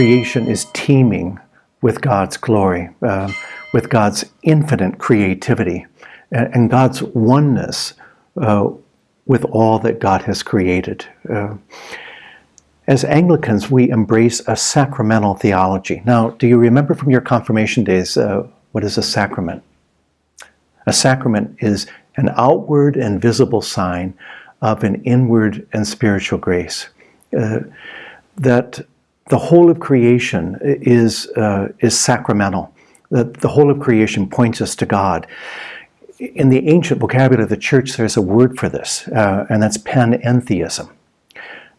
creation is teeming with God's glory, uh, with God's infinite creativity, and, and God's oneness uh, with all that God has created. Uh, as Anglicans, we embrace a sacramental theology. Now, do you remember from your confirmation days uh, what is a sacrament? A sacrament is an outward and visible sign of an inward and spiritual grace. Uh, that the whole of creation is, uh, is sacramental. That the whole of creation points us to God. In the ancient vocabulary of the church, there's a word for this, uh, and that's panentheism.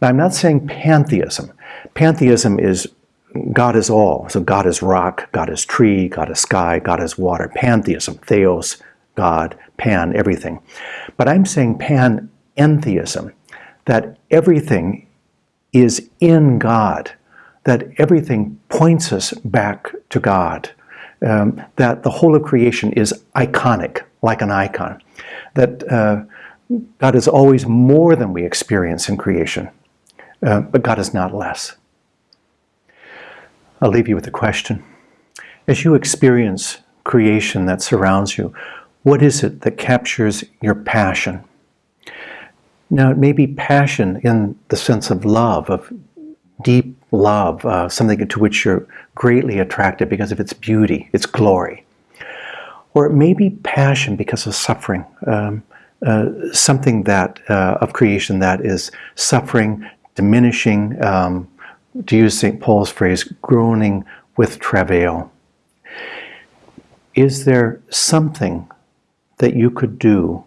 Now, I'm not saying pantheism. Pantheism is God is all. So God is rock, God is tree, God is sky, God is water. Pantheism, theos, God, pan, everything. But I'm saying panentheism, that everything is in God, that everything points us back to God, um, that the whole of creation is iconic, like an icon, that uh, God is always more than we experience in creation. Uh, but God is not less. I'll leave you with a question. As you experience creation that surrounds you, what is it that captures your passion? Now, it may be passion in the sense of love, of deep love, uh, something to which you're greatly attracted because of its beauty, its glory. Or it may be passion because of suffering, um, uh, something that uh, of creation that is suffering, diminishing, um, to use St. Paul's phrase, groaning with travail. Is there something that you could do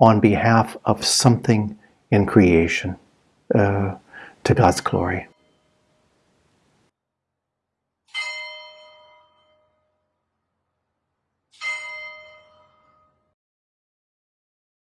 on behalf of something in creation uh, to God's glory?